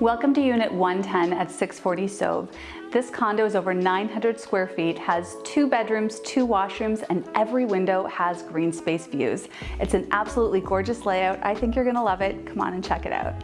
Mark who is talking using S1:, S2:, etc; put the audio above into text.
S1: Welcome to Unit 110 at 640 Sove. This condo is over 900 square feet, has two bedrooms, two washrooms, and every window has green space views. It's an absolutely gorgeous layout. I think you're gonna love it. Come on and check it out.